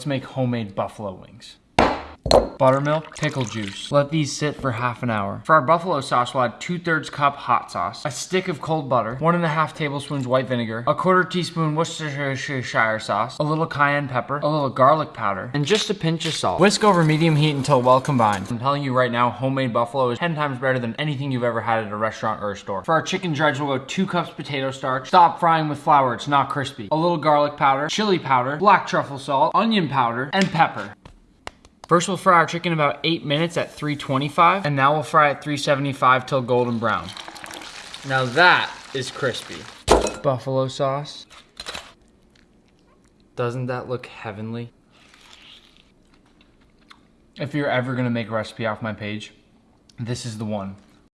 Let's make homemade buffalo wings. Buttermilk, pickle juice. Let these sit for half an hour. For our buffalo sauce, we'll add 2 thirds cup hot sauce, a stick of cold butter, one and a half tablespoons white vinegar, a quarter teaspoon Worcestershire sauce, a little cayenne pepper, a little garlic powder, and just a pinch of salt. Whisk over medium heat until well combined. I'm telling you right now, homemade buffalo is 10 times better than anything you've ever had at a restaurant or a store. For our chicken dredge, we'll go 2 cups potato starch. Stop frying with flour, it's not crispy. A little garlic powder, chili powder, black truffle salt, onion powder, and pepper. First we'll fry our chicken about 8 minutes at 325 and now we'll fry at 375 till golden brown. Now that is crispy. Buffalo sauce. Doesn't that look heavenly? If you're ever gonna make a recipe off my page, this is the one.